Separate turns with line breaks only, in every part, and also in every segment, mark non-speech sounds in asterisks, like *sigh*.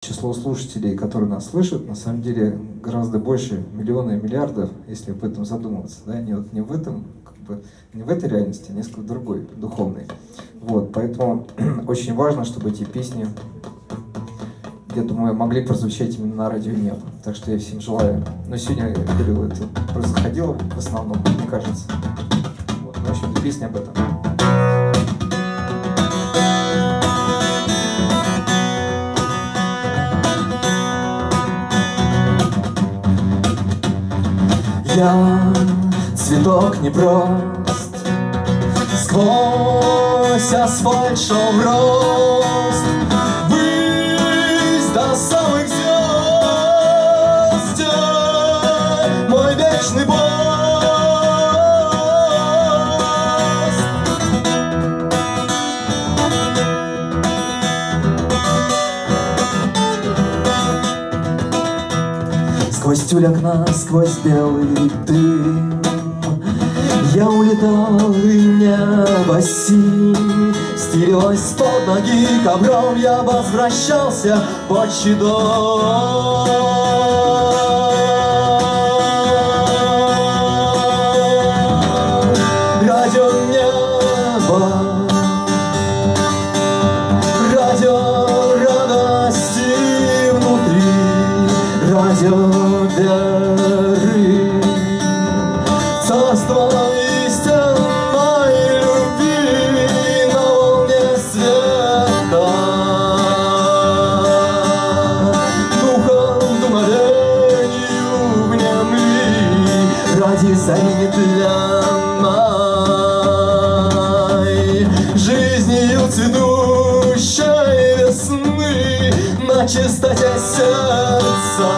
число слушателей, которые нас слышат, на самом деле гораздо больше миллиона и миллиардов, если об этом задумываться. Да? Не, вот, не в этом, как бы, не в этой реальности, а несколько другой, духовной. Вот, поэтому *clears throat* очень важно, чтобы эти песни, я думаю, могли прозвучать именно на радио нет. Так что я всем желаю. Но сегодня, я говорю, это происходило в основном, мне кажется. Вот, в общем, песня об этом.
Я цветок не прост. Сквозь асфальт шел рост Высь до самых звезд Мой вечный Сквозь тюль окна, сквозь белый дым. Я улетал, и небо синь Стелилось под ноги. Ковром Я возвращался по щедом Зари тленной Жизнью цветущей весны На чистоте сердца.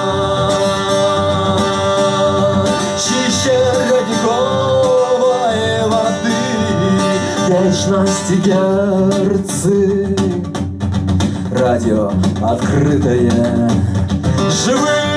Чище родниковой воды Вечности герцы. Радио открытое Живым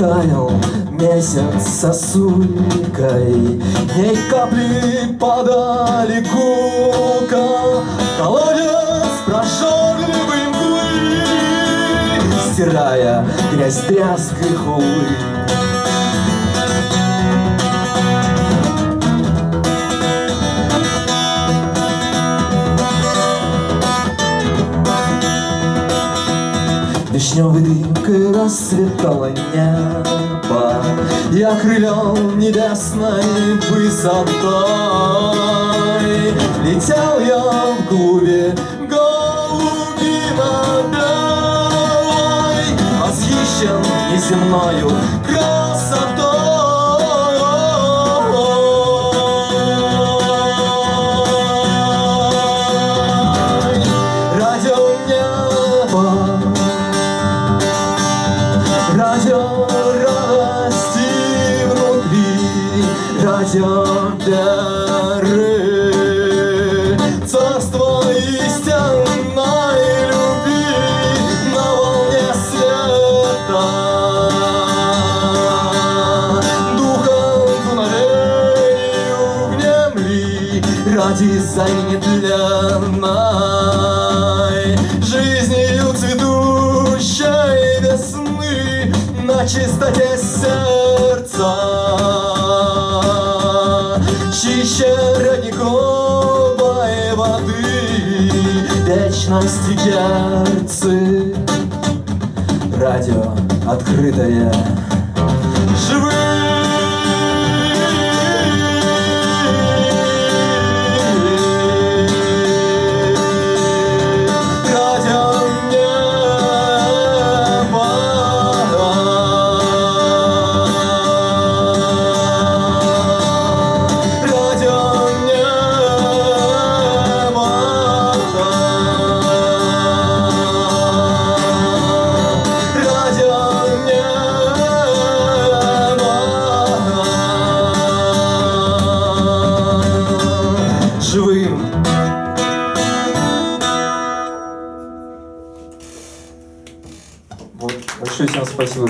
таял месяц сосулькой. Дней капли падали гулко Колодец прожорливой мглы Стирая грязь тряской хулы Дымкой расцветало небо И окрылен небесной высотой. Летел я в клубе голубино-белой Восхищен неземною красотой веры, царство истинной любви на волне света. Духом дуновению внемли ради зари нетленной, жизнью цветущей весны на чистоте сердца. Чище родниковой воды, вечности герцы, радио открытое, живым. Живым
Вот, большое всем спасибо.